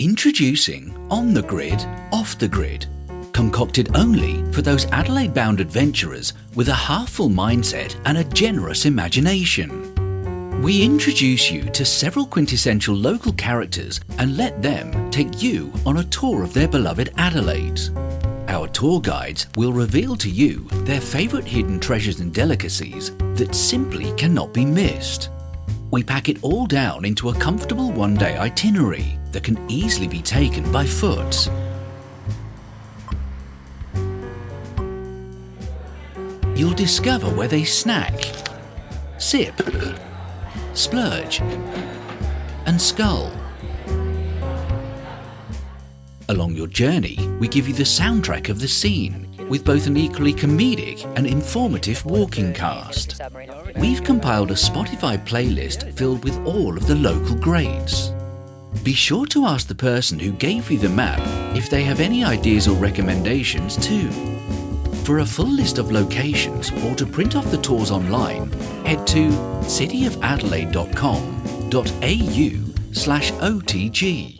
Introducing On the Grid, Off the Grid, concocted only for those Adelaide bound adventurers with a heartful mindset and a generous imagination. We introduce you to several quintessential local characters and let them take you on a tour of their beloved Adelaide. Our tour guides will reveal to you their favourite hidden treasures and delicacies that simply cannot be missed. We pack it all down into a comfortable one-day itinerary that can easily be taken by foot. You'll discover where they snack, sip, splurge and scull. Along your journey, we give you the soundtrack of the scene with both an equally comedic and informative walking cast. We've compiled a Spotify playlist filled with all of the local greats. Be sure to ask the person who gave you the map if they have any ideas or recommendations too. For a full list of locations or to print off the tours online, head to cityofadelaide.com.au slash OTG.